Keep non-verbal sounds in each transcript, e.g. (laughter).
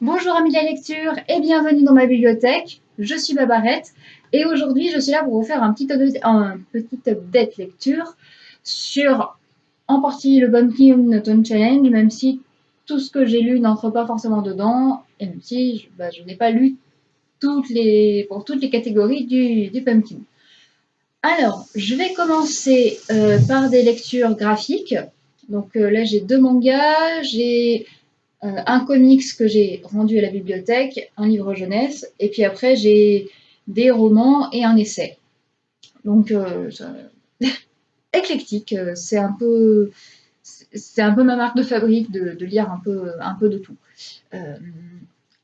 Bonjour amis de la lecture et bienvenue dans ma bibliothèque. Je suis Babarette et aujourd'hui je suis là pour vous faire un petit, un update lecture sur en partie le Bumpkin Tone Challenge, même si tout ce que j'ai lu n'entre pas forcément dedans et même si je, bah, n'ai pas lu toutes les, pour toutes les catégories du, du Pumpkin. Alors, je vais commencer euh, par des lectures graphiques. Donc euh, là, j'ai deux mangas, j'ai euh, un comics que j'ai rendu à la bibliothèque, un livre jeunesse, et puis après j'ai des romans et un essai. Donc euh, (laughs) éclectique, euh, c'est un peu c'est un peu ma marque de fabrique de, lire un peu, un peu de tout.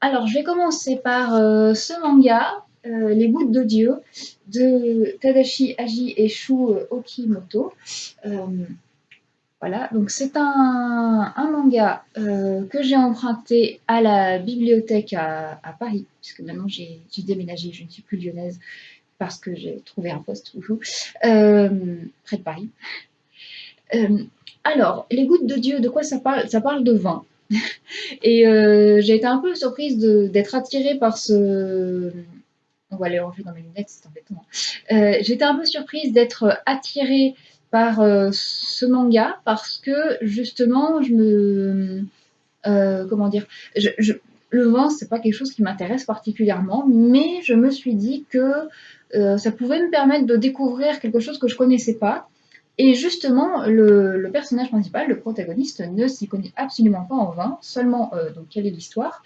alors je vais commencer par ce manga, Les gouttes de Dieu, de Tadashi Aji et Shu Okimoto. Voilà, donc c'est un, manga euh, que j'ai emprunté à la bibliothèque à, Paris, puisque maintenant j'ai déménagé, je ne suis plus lyonnaise parce que j'ai trouvé un poste euh, près de Paris. Euh, alors, les gouttes de Dieu, de quoi ça parle? Ça parle de vin. (laughs) Et j'ai été un peu surprise d'être attirée par ce... On va aller ranger dans mes lunettes, c'est embêtant. Hein. J'étais un peu surprise d'être attirée par euh, ce manga parce que justement, je me. Euh, comment dire Le vin, c'est pas quelque chose qui m'intéresse particulièrement, mais je me suis dit que euh, ça pouvait me permettre de découvrir quelque chose que je connaissais pas. Et justement, le, personnage principal, le protagoniste, ne s'y connaît absolument pas en vin, seulement donc quelle est l'histoire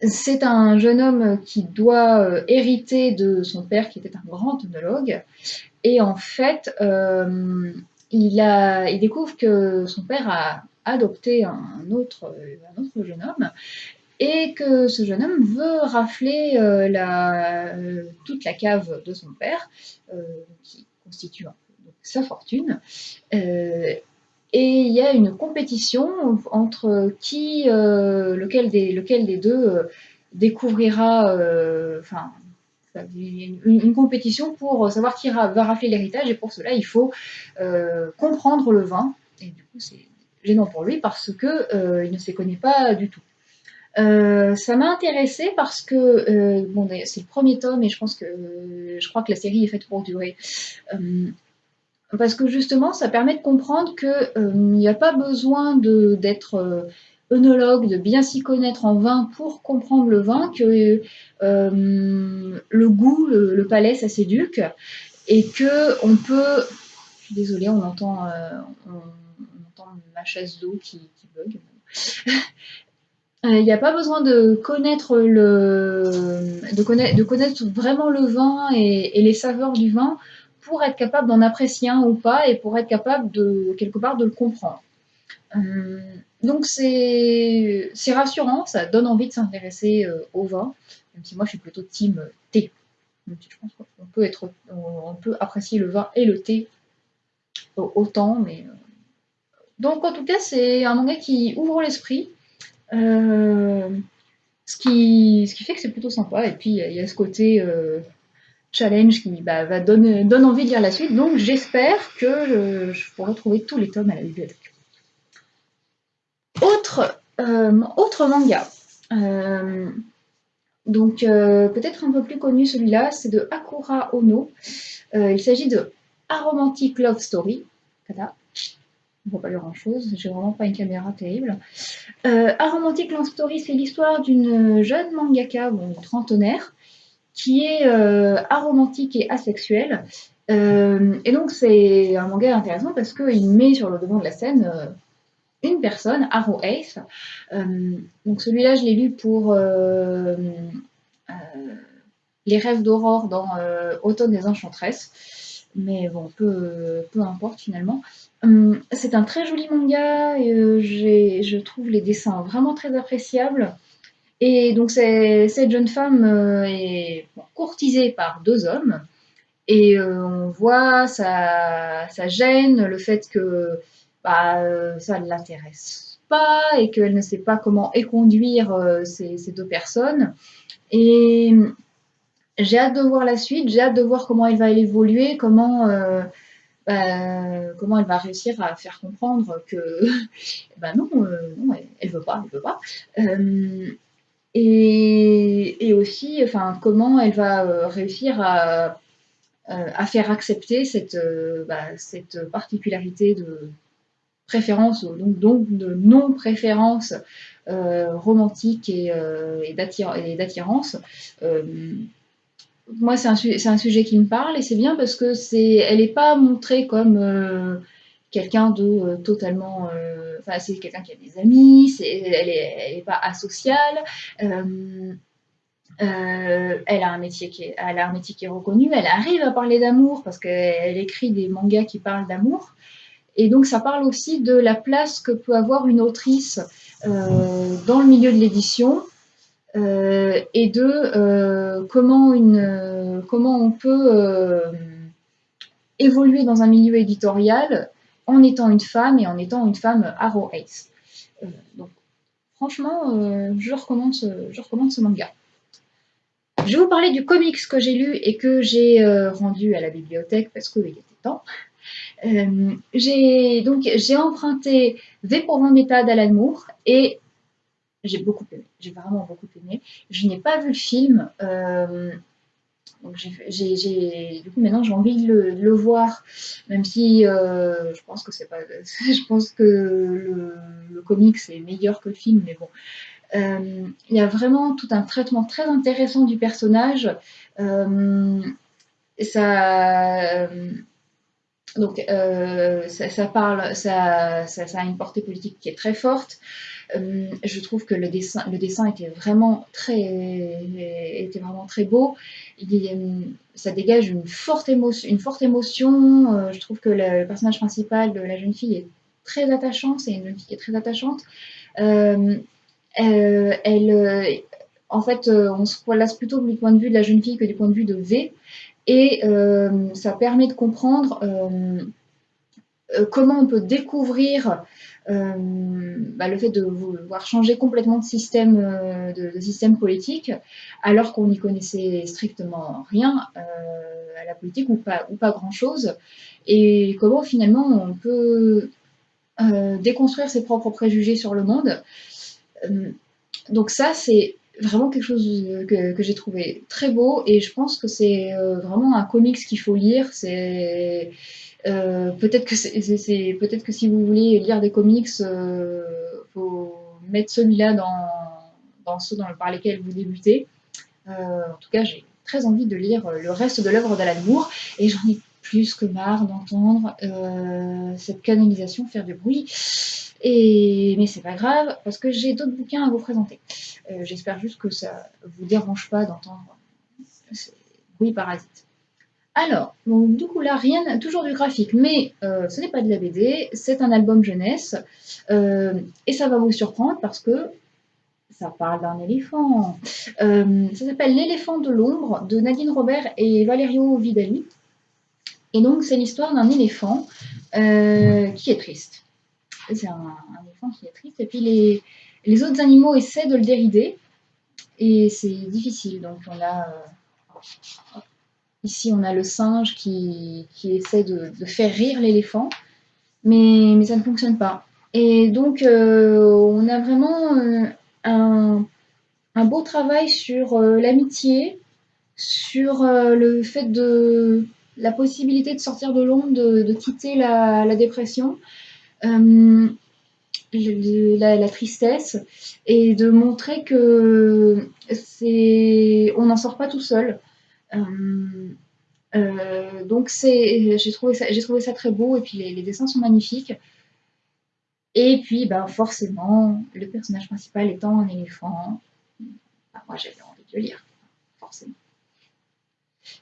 c'est un jeune homme qui doit hériter de son père qui était un grand œnologue et en fait, euh, il, découvre que son père a adopté un autre, un autre jeune homme et que ce jeune homme veut rafler euh, toute la cave de son père, euh, qui constitue sa fortune. Et il y a une compétition entre qui, lequel, des, lequel des deux découvrira, enfin, une, une, compétition pour savoir qui va rafler l'héritage et pour cela il faut euh, comprendre le vin et du coup c'est gênant pour lui parce que euh, il ne s'y connaît pas du tout. Euh, ça m'a intéressé parce que bon, c'est le premier tome et je pense que je crois que la série est faite pour durer. Parce que justement, ça permet de comprendre qu'il n'y a pas besoin d'être œnologue, de bien s'y connaître en vin pour comprendre le vin, que euh, le goût, le, palais, ça s'éduque, et que on peut... Je suis désolée, on entend, euh, ma chaise d'eau qui, bug. Il n'y a pas besoin de connaître, le, connaître vraiment le vin et, les saveurs du vin pour être capable d'en apprécier un ou pas et pour être capable de quelque part de le comprendre. Euh, donc c'est rassurant, ça donne envie de s'intéresser euh, au vin, même si moi je suis plutôt team euh, thé. qu'on peut, on peut apprécier le vin et le thé autant, mais... Donc en tout cas c'est un manga qui ouvre l'esprit, ce, qui, ce qui fait que c'est plutôt sympa, et puis il y a ce côté challenge qui bah, va donner, donne envie de lire la suite, donc j'espère que je pourrai trouver tous les tomes à la bibliothèque. Autre, euh, autre manga. Euh, donc euh, peut-être un peu plus connu celui-là, c'est de Akura Ono. il s'agit de Aromantic Love Story. Kada. On ne voit pas grand-chose, j'ai vraiment pas une caméra terrible. Aromantic Love Story, c'est l'histoire d'une jeune mangaka, bon, trentenaire, qui est aromantique et asexuelle. et donc c'est un manga intéressant parce qu'il met sur le devant de la scène une personne, Arrow Ace. Euh, donc celui-là, je l'ai lu pour euh, euh, Les rêves d'aurore dans Automne des Enchantresses. Mais bon, peu, peu importe finalement. c'est un très joli manga, et, je trouve les dessins vraiment très appréciables. Et donc cette jeune femme est courtisée par deux hommes, et on voit sa, sa, gêne, le fait que bah, euh, ça ne l'intéresse pas et qu'elle ne sait pas comment éconduire euh, ces, ces, deux personnes. Et j'ai hâte de voir la suite, j'ai hâte de voir comment elle va évoluer, comment, euh, bah, comment elle va réussir à faire comprendre que (laughs) bah non, non elle, ne veut pas, elle veut pas. Et, aussi, enfin, comment elle va réussir à, à faire accepter cette, bah, cette particularité de préférence, donc, donc de non-préférence euh, romantique et, euh, d'attirance. Euh, moi, c'est un, un, sujet qui me parle et c'est bien parce que c'est, n'est pas montrée comme quelqu'un de totalement. C'est quelqu'un qui a des amis, elle n'est pas asociale. elle, a un métier qui est, elle a un métier qui est reconnu, elle arrive à parler d'amour parce qu'elle écrit des mangas qui parlent d'amour. Et donc ça parle aussi de la place que peut avoir une autrice euh, dans le milieu de l'édition euh, et de euh, comment, une, comment on peut évoluer dans un milieu éditorial en étant une femme et en étant une femme Arrow Ace. donc franchement, je, recommande ce, je recommande ce manga. Je vais vous parler du comics que j'ai lu et que j'ai rendu à la bibliothèque parce qu'il était temps. Euh, j'ai donc j'ai emprunté V pour Vendetta d'Alan Moore et j'ai beaucoup aimé. J'ai vraiment beaucoup aimé. Je n'ai pas vu le film. Euh, donc j'ai, du coup maintenant j'ai envie de le, voir, même si euh, je pense que c'est pas, (laughs) je pense que le, le comic c'est meilleur que le film, mais bon, il y a vraiment tout un traitement très intéressant du personnage. ça, donc euh, ça, parle, ça, a une portée politique qui est très forte. Euh, je trouve que le dessin, le dessin était vraiment très, était vraiment très beau. Il, ça dégage une forte émotion. Euh, je trouve que le, personnage principal de la jeune fille est très attachant. C'est une jeune fille qui est très attachante. elle, en fait, on se place plutôt du point de vue de la jeune fille que du point de vue de V. Et euh, ça permet de comprendre euh, euh, comment on peut découvrir bah, le fait de vouloir changer complètement de système, de, système politique, alors qu'on n'y connaissait strictement rien à la politique ou pas, ou pas grand-chose, et comment finalement on peut déconstruire ses propres préjugés sur le monde. donc ça, c'est vraiment quelque chose que, j'ai trouvé très beau et je pense que c'est euh, vraiment un comics qu'il faut lire. Euh, peut-être que c'est peut-être que si vous voulez lire des comics, euh, faut mettre celui-là dans, dans ceux par lesquels vous débutez. Euh, en tout cas, j'ai très envie de lire le reste de l'œuvre d'Alan Moore et j'en ai plus que marre d'entendre cette canalisation faire du bruit. Et, mais c'est pas grave, parce que j'ai d'autres bouquins à vous présenter. Euh, j'espère juste que ça vous dérange pas d'entendre oui parasite. Alors, du coup là, rien, toujours du graphique, mais euh, ce n'est pas de la BD, c'est un album jeunesse, euh, et ça va vous surprendre parce que ça parle d'un éléphant. ça s'appelle L'éléphant de l'ombre de Nadine Robert et Valerio Vidali. Et donc c'est l'histoire d'un éléphant qui est triste c'est un, éléphant qui est triste. Et puis les, les, autres animaux essaient de le dérider. Et c'est difficile. Donc on a. Euh, ici, on a le singe qui, qui essaie de, faire rire l'éléphant. Mais, mais, ça ne fonctionne pas. Et donc, euh, on a vraiment euh, un, un, beau travail sur l'amitié, sur le fait de la possibilité de sortir de l'ombre, de, de, quitter la, la dépression. Euh, la, tristesse et de montrer que c'est on n'en sort pas tout seul. Euh, euh, donc c'est j'ai trouvé ça j'ai trouvé ça très beau et puis les, dessins sont magnifiques. Et puis ben forcément le personnage principal étant un éléphant, ben, moi j'avais envie de le lire forcément.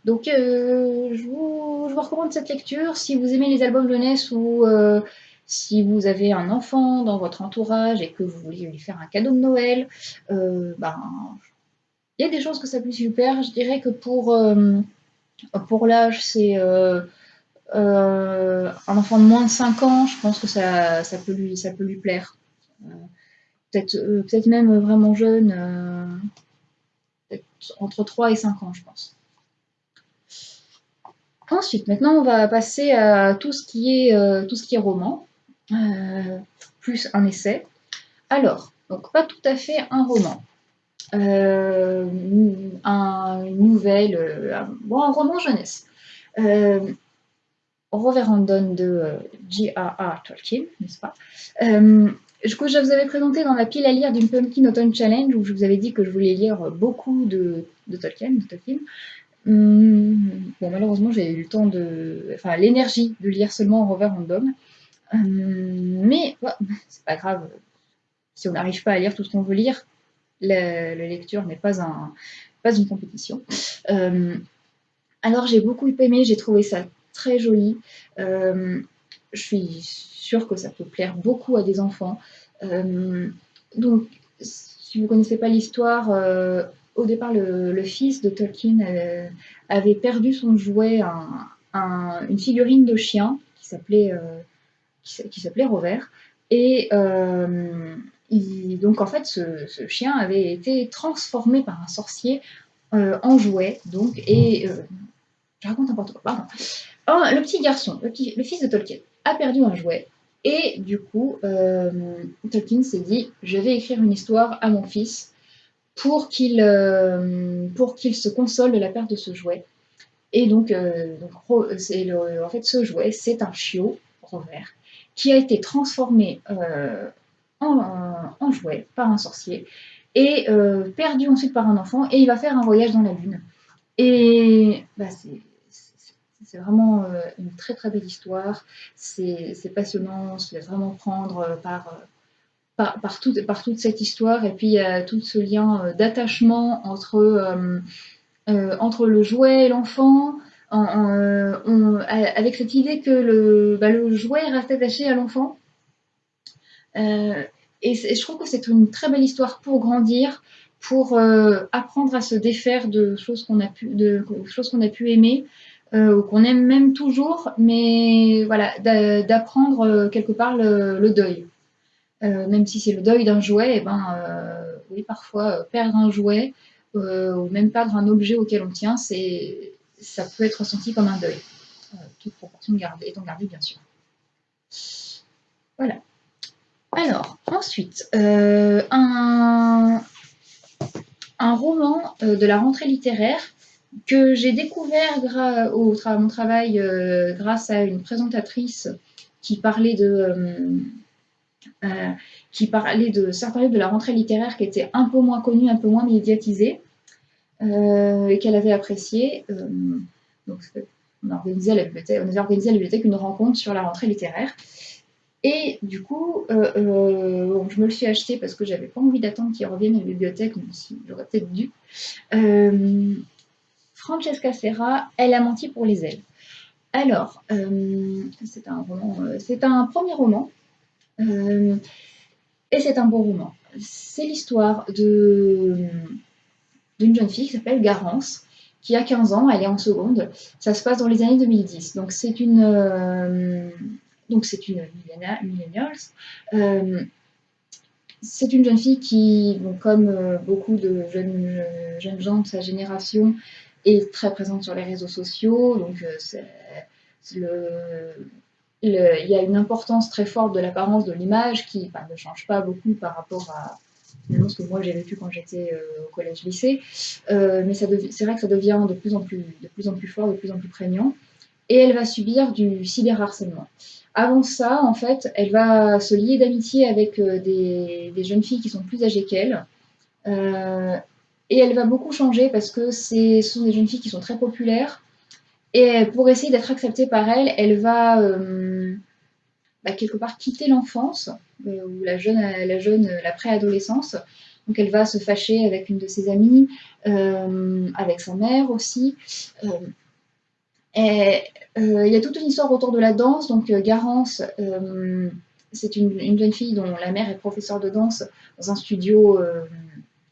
Donc je, vous, je, vous, recommande cette lecture si vous aimez les albums jeunesse ou si vous avez un enfant dans votre entourage et que vous voulez lui faire un cadeau de Noël, euh, ben, il y a des chances que ça puisse lui plaire. Je dirais que pour, euh, pour l'âge, c'est euh, un enfant de moins de 5 ans, je pense que ça, ça, peut, lui, ça peut lui plaire. peut-être peut même vraiment jeune, entre 3 et 5 ans, je pense. Ensuite, maintenant, on va passer à tout ce qui est, tout ce qui est roman, plus un essai. Alors, donc pas tout à fait un roman. Euh, un, une nouvelle, euh, un, bon, un roman jeunesse. Euh, Reverendon de J.R.R. Tolkien, n'est-ce pas? Euh, je vous avais présenté dans la pile à lire d'une Pumpkin Autumn Challenge où je vous avais dit que je voulais lire beaucoup de, Tolkien. De Tolkien. Hum, malheureusement, j'ai eu le temps de. Enfin, l'énergie de lire seulement Rover Random. Hum, mais c'est pas grave. Si on n'arrive pas à lire tout ce qu'on veut lire, la, lecture n'est pas, un, pas une compétition. Euh, alors j'ai beaucoup aimé, j'ai trouvé ça très joli. Euh, je suis sûre que ça peut plaire beaucoup à des enfants. Euh, donc, si vous ne connaissez pas l'histoire, au départ, le, fils de Tolkien avait perdu son jouet, une figurine de chien qui s'appelait qui s'appelait Rover. Et donc en fait, ce, chien avait été transformé par un sorcier euh, en jouet. Donc, et euh, je raconte n'importe quoi. Pardon. Le petit garçon, le, fils de Tolkien, a perdu un jouet. Et du coup, euh, Tolkien s'est dit, je vais écrire une histoire à mon fils pour qu'il qu'il se console de la perte de ce jouet. Et donc, en fait, ce jouet, c'est un chiot, Robert, qui a été transformé en, jouet par un sorcier et euh, perdu ensuite par un enfant et il va faire un voyage dans la lune. Et bah, c'est vraiment euh, une très très belle histoire, c'est passionnant, on se laisse vraiment prendre euh, par, par, par, par, toute cette histoire et puis il y a tout ce lien d'attachement entre, entre le jouet et l'enfant. Avec cette idée que le, bah, le jouet reste attaché à l'enfant, euh, et, je trouve que c'est une très belle histoire pour grandir, pour euh, apprendre à se défaire de choses qu'on a pu, de, choses qu'on a pu aimer, euh, ou qu'on aime même toujours, mais voilà, d'apprendre quelque part le, deuil. même si c'est le deuil d'un jouet, et eh ben, oui, parfois perdre un jouet, ou même perdre un objet auquel on tient, ça peut être ressenti comme un deuil. Toute proportion gardée, étant gardée, bien sûr. Voilà. Alors, ensuite, euh, un, roman euh, de la rentrée littéraire que j'ai découvert au mon travail euh, grâce à une présentatrice qui parlait de, qui parlait de certains de la rentrée littéraire qui étaient un peu moins connus, un peu moins médiatisés, et qu'elle avait apprécié. donc, on a, organisé à la bibliothèque, on a organisé à la bibliothèque une rencontre sur la rentrée littéraire. Et du coup, euh, euh, je me le suis acheté parce que j'avais pas envie d'attendre qu'il revienne à la bibliothèque, même si j'aurais peut-être dû. Euh, Francesca Serra, Elle a menti pour les ailes. Alors, c'est un roman, c'est un premier roman, et c'est un beau roman. C'est l'histoire d'une jeune fille qui s'appelle Garance, qui a 15 ans, elle est en seconde. Ça se passe dans les années 2010. Donc c'est une donc c'est une. Euh, c'est une jeune fille qui, comme euh, beaucoup de jeunes, euh, jeunes gens de sa génération, est très présente sur les réseaux sociaux. Donc il y a une importance très forte de l'apparence de l'image qui ne change pas beaucoup par rapport à ce que moi j'ai vécu quand j'étais au collège-lycée. mais c'est vrai que ça devient de plus, en plus, de plus en plus fort, de plus en plus prégnant. Et elle va subir du cyberharcèlement. Avant ça, en fait, elle va se lier d'amitié avec euh, des, jeunes filles qui sont plus âgées qu'elle. Euh, et elle va beaucoup changer parce que ce sont des jeunes filles qui sont très populaires. Et pour essayer d'être acceptée par elle, elle va euh, bah, quelque part quitter l'enfance, ou la jeune, la jeune, la préadolescence. Donc elle va se fâcher avec une de ses amies, avec sa mère aussi. Et euh, il y a toute une histoire autour de la danse. Donc euh, Garance, euh, c'est une, jeune fille dont la mère est professeure de danse dans un studio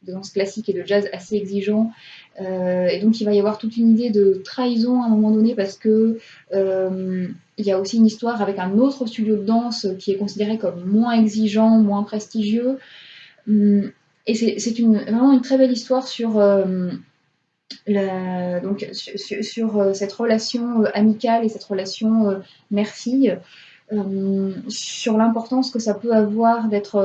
de danse classique et de jazz assez exigeant. Et donc il va y avoir toute une idée de trahison à un moment donné parce que il y a aussi une histoire avec un autre studio de danse qui est considéré comme moins exigeant, moins prestigieux. Hum, et c'est vraiment une très belle histoire sur donc sur, cette relation amicale et cette relation mère-fille, sur l'importance que ça peut avoir d'être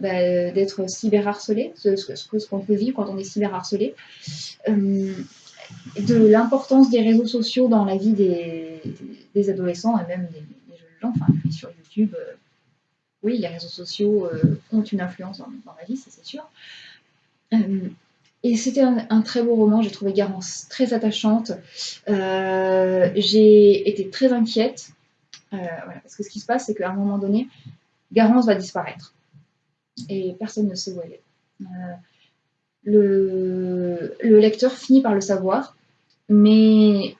bah, d'être cyberharcelé, ce, ce, qu'on peut vivre quand on est cyberharcelé, de l'importance des réseaux sociaux dans la vie des, adolescents et même des, jeunes gens, enfin sur YouTube oui, les réseaux sociaux euh, ont une influence dans, ma vie, ça c'est sûr. Euh, et c'était un, très beau roman, j'ai trouvé Garance très attachante. Euh, j'ai été très inquiète, parce que ce qui se passe, c'est qu'à un moment donné, Garance va disparaître. Et personne ne sait où elle est. Le, lecteur finit par le savoir, mais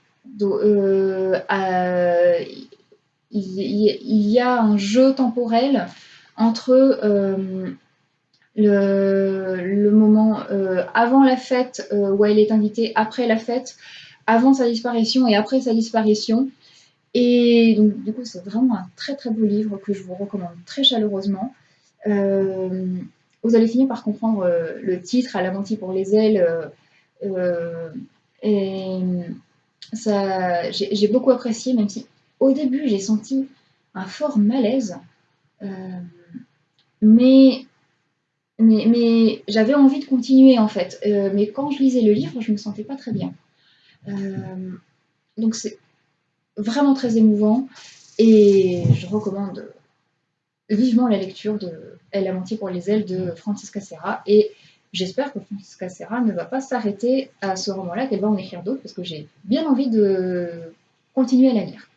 il, y a un jeu temporel entre euh, le, moment euh, avant la fête euh, où elle est invitée, après la fête, avant sa disparition et après sa disparition. Et donc, du coup, c'est vraiment un très très beau livre que je vous recommande très chaleureusement. vous allez finir par comprendre le titre, À la menti pour les ailes. et ça, j'ai beaucoup apprécié, même si au début, j'ai senti un fort malaise, euh, mais, mais, j'avais envie de continuer en fait. Euh, mais quand je lisais le livre, je ne me sentais pas très bien. Euh, donc c'est vraiment très émouvant et je recommande vivement la lecture de Elle a menti pour les ailes de Francisca Serra et j'espère que Francisca Serra ne va pas s'arrêter à ce roman-là, qu'elle va en écrire d'autres parce que j'ai bien envie de continuer à la lire.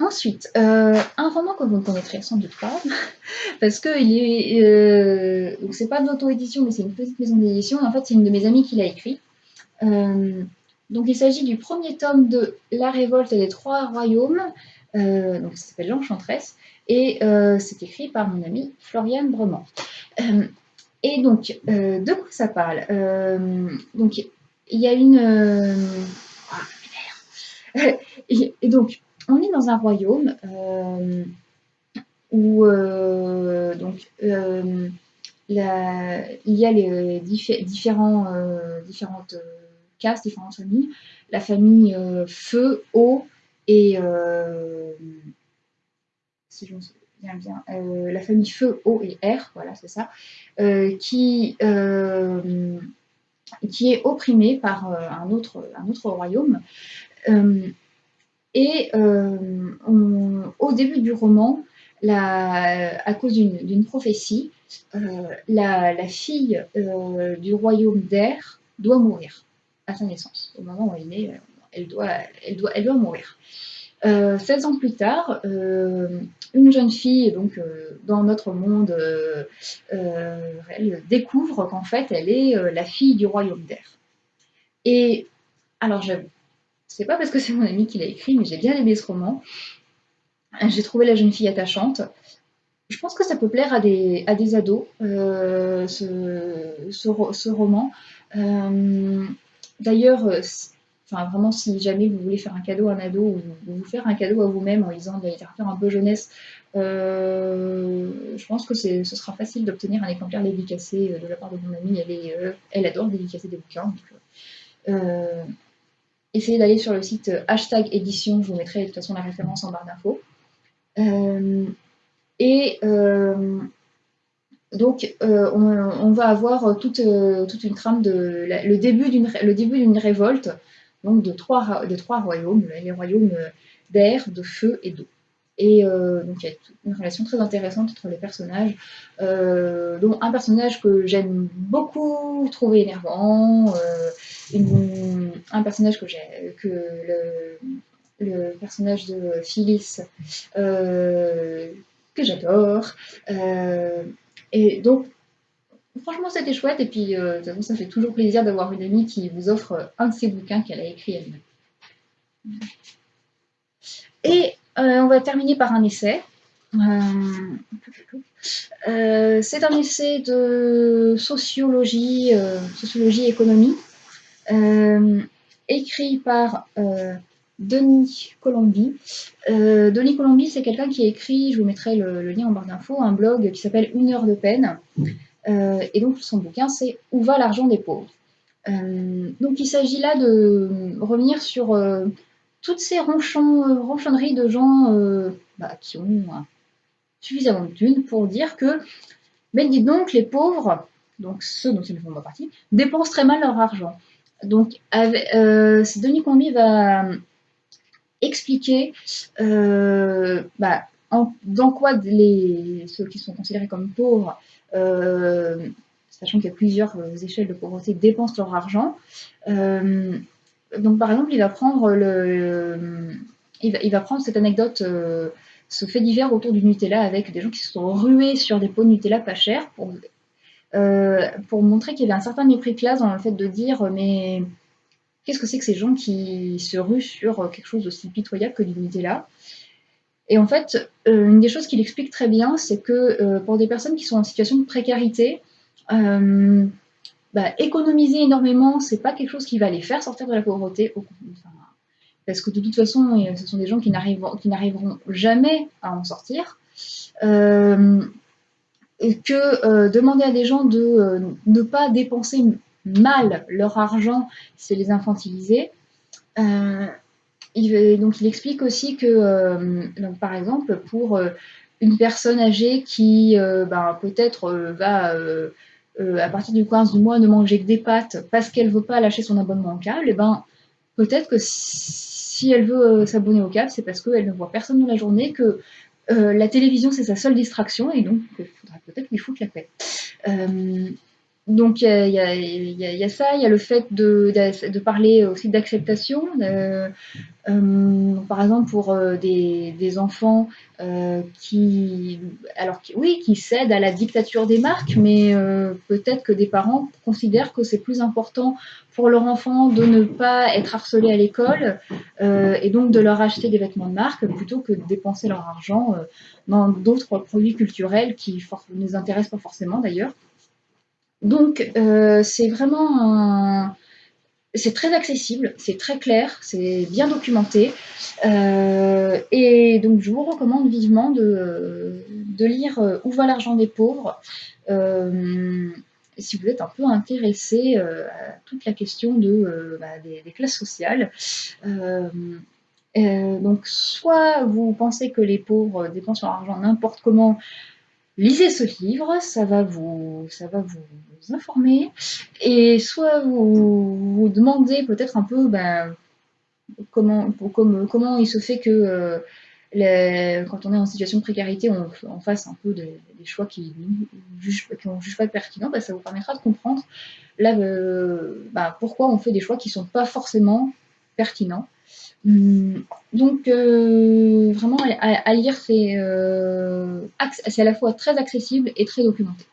Ensuite, euh, un roman que vous ne connaîtrez sans doute pas, (laughs) parce que euh, c'est pas d'auto-édition, mais c'est une petite maison d'édition. En fait, c'est une de mes amies qui l'a écrit. Euh, donc, il s'agit du premier tome de La Révolte des Trois Royaumes. donc, ça s'appelle L'Enchantresse, et c'est écrit par mon amie Floriane Brement. et donc, de quoi ça parle? Donc, il y a une. Ah, (laughs) et donc, on est dans un royaume euh, où euh, donc, euh, il y a les différents, différentes différentes familles. La famille feu, eau et si la famille feu, eau et air, voilà, c'est ça, qui, qui est opprimée par un, autre, un autre royaume. Et euh, au début du roman, à cause d'une prophétie, euh, la, fille euh, du royaume d'Air doit mourir à sa naissance. Au moment où elle est née, elle doit, elle doit, mourir. 16 ans plus tard, une jeune fille donc dans notre monde elle découvre qu'en fait elle est la fille du royaume d'air. Et alors j'avoue, c'est pas parce que c'est mon ami qui l'a écrit, mais j'ai bien aimé ce roman. J'ai trouvé la jeune fille attachante. Je pense que ça peut plaire à des, ados, euh, ce, roman. Euh, d'ailleurs, euh, enfin, vraiment, si jamais vous voulez faire un cadeau à un ado ou vous faire un cadeau à vous-même en lisant de la littérature un peu jeunesse, je pense que ce sera facile d'obtenir un exemplaire dédicacé de la part de mon amie. Elle, adore dédicacer des bouquins. Essayez d'aller sur le site euh, hashtag édition, je vous mettrai de toute façon la référence en barre d'infos. Euh, et euh, donc, on, va avoir toute, toute une trame de le début d'une révolte, donc de trois, de trois royaumes, les royaumes d'air, de feu et d'eau. Et donc il y a une relation très intéressante entre les personnages, dont un personnage que j'aime beaucoup trouver énervant, un personnage que j'ai, que le, personnage de Phyllis, euh, que j'adore. Euh, et donc, franchement, c'était chouette. Et puis, euh, ça fait toujours plaisir d'avoir une amie qui vous offre un de ses bouquins qu'elle a écrit elle-même. Et on va terminer par un essai. c'est un essai de sociologie, sociologie économie, euh, écrit par euh, Denis Colombi. Euh, Denis Colombi, c'est quelqu'un qui a écrit, je vous mettrai le, lien en barre d'infos, un blog qui s'appelle Une heure de peine. et donc son bouquin, c'est Où va l'argent des pauvres? Donc il s'agit là de revenir sur toutes ces ronchonneries de gens bah, qui ont suffisamment de thunes pour dire que, mais dites donc, les pauvres, donc ceux dont ils ne font pas partie, dépensent très mal leur argent. Donc, euh, Denis Combi va expliquer euh, bah, dans quoi les, ceux qui sont considérés comme pauvres, euh, sachant qu'il y a plusieurs échelles de pauvreté, dépensent leur argent. donc, par exemple, il va prendre, il va, prendre cette anecdote ce fait divers autour du Nutella avec des gens qui se sont rués sur des pots de Nutella pas chers pour, euh, pour montrer qu'il y avait un certain mépris de classe dans le fait de dire mais qu'est-ce que c'est que ces gens qui se ruent sur quelque chose d'aussi pitoyable que du Nutella Et en fait, euh, une des choses qu'il explique très bien, c'est que euh, pour des personnes qui sont en situation de précarité, bah, économiser énormément, c'est pas quelque chose qui va les faire sortir de la pauvreté. Parce que de toute façon, ce sont des gens qui n'arriveront jamais à en sortir. Euh, que euh, demander à des gens de euh, ne pas dépenser mal leur argent, c'est les infantiliser. Il, donc il explique aussi que, par exemple, pour une personne âgée qui ben, peut-être va à partir du 15 du mois ne manger que des pâtes parce qu'elle ne veut pas lâcher son abonnement en câble, et ben peut-être que si elle veut euh, s'abonner au câble, c'est parce qu'elle ne voit personne dans la journée, que euh, la télévision c'est sa seule distraction et donc il faudra peut-être lui foutre la paix. Donc il y, a ça, il y a le fait de, parler aussi d'acceptation. Euh, euh, par exemple pour euh, des, des, enfants qui, alors oui, qui cèdent à la dictature des marques, mais peut-être que des parents considèrent que c'est plus important pour leur enfant de ne pas être harcelé à l'école et donc de leur acheter des vêtements de marque plutôt que de dépenser leur argent dans d'autres produits culturels qui ne les intéressent pas forcément d'ailleurs. Donc, euh, c'est vraiment C'est très accessible, c'est très clair, c'est bien documenté. Euh, et donc, je vous recommande vivement de, lire euh, Où va l'argent des pauvres? Si vous êtes un peu intéressé à toute la question de, bah, des, classes sociales. donc, soit vous pensez que les pauvres dépensent leur argent n'importe comment, lisez ce livre, ça va vous, informer, et soit vous vous demandez peut-être un peu ben, comment, il se fait que euh, quand on est en situation de précarité, on, fasse un peu des, choix qui ne juge pas pertinents, ben, ça vous permettra de comprendre euh, ben, pourquoi on fait des choix qui ne sont pas forcément pertinents. Hum, donc, euh, vraiment, à, lire, euh, c'est à la fois très accessible et très documenté.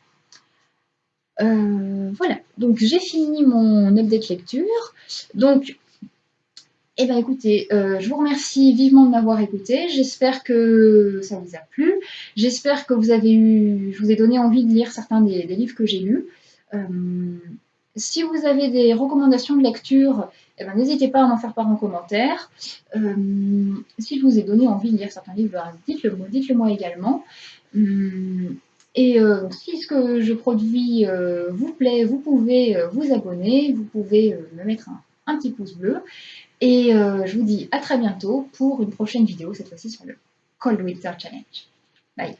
Euh, voilà, donc j'ai fini mon update lecture. Donc, eh ben écoutez, je vous remercie vivement de m'avoir écouté. J'espère que ça vous a plu. J'espère que vous avez eu, je vous ai donné envie de lire certains des, des livres que j'ai lus. Si vous avez des recommandations de lecture, eh ben, n'hésitez pas à m'en faire part en commentaire. Euh, si je vous ai donné envie de lire certains livres, dites-le moi, dites également. Euh, et euh, si ce que je produis vous plaît, vous pouvez vous abonner, vous pouvez me mettre un, un, petit pouce bleu. Et je vous dis à très bientôt pour une prochaine vidéo, cette fois-ci sur le Cold Winter Challenge. Bye